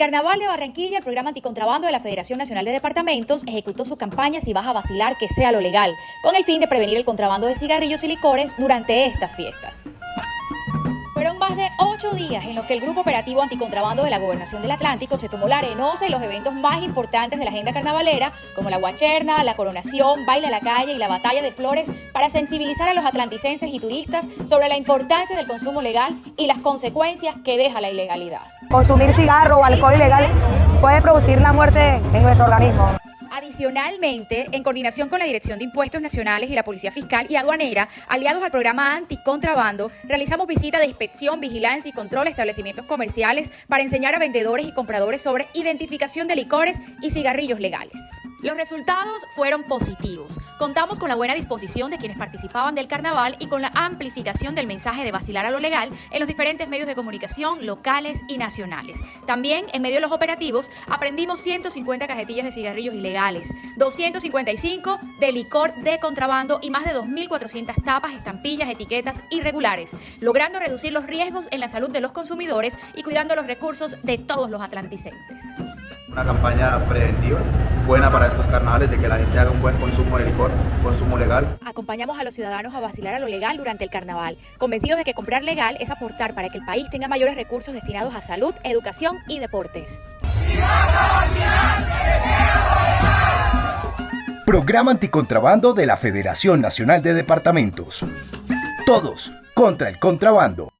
Carnaval de Barranquilla, el programa anticontrabando de la Federación Nacional de Departamentos ejecutó su campaña Si vas a vacilar, que sea lo legal, con el fin de prevenir el contrabando de cigarrillos y licores durante estas fiestas. Más de ocho días en los que el Grupo Operativo Anticontrabando de la Gobernación del Atlántico se tomó la arenosa en los eventos más importantes de la agenda carnavalera, como la Guacherna, la Coronación, Baila a la Calle y la Batalla de Flores, para sensibilizar a los atlanticenses y turistas sobre la importancia del consumo legal y las consecuencias que deja la ilegalidad. Consumir cigarro o alcohol ilegal puede producir la muerte en nuestro organismo. Adicionalmente, en coordinación con la Dirección de Impuestos Nacionales y la Policía Fiscal y Aduanera, aliados al programa Anticontrabando, realizamos visitas de inspección, vigilancia y control a establecimientos comerciales para enseñar a vendedores y compradores sobre identificación de licores y cigarrillos legales. Los resultados fueron positivos. Contamos con la buena disposición de quienes participaban del carnaval y con la amplificación del mensaje de vacilar a lo legal en los diferentes medios de comunicación locales y nacionales. También, en medio de los operativos, aprendimos 150 cajetillas de cigarrillos ilegales, 255 de licor de contrabando y más de 2.400 tapas, estampillas, etiquetas irregulares, logrando reducir los riesgos en la salud de los consumidores y cuidando los recursos de todos los atlanticenses. Una campaña preventiva buena para estos carnavales de que la gente haga un buen consumo de licor, consumo legal. Acompañamos a los ciudadanos a vacilar a lo legal durante el carnaval, convencidos de que comprar legal es aportar para que el país tenga mayores recursos destinados a salud, educación y deportes. Programa anticontrabando de la Federación Nacional de Departamentos. Todos contra el contrabando.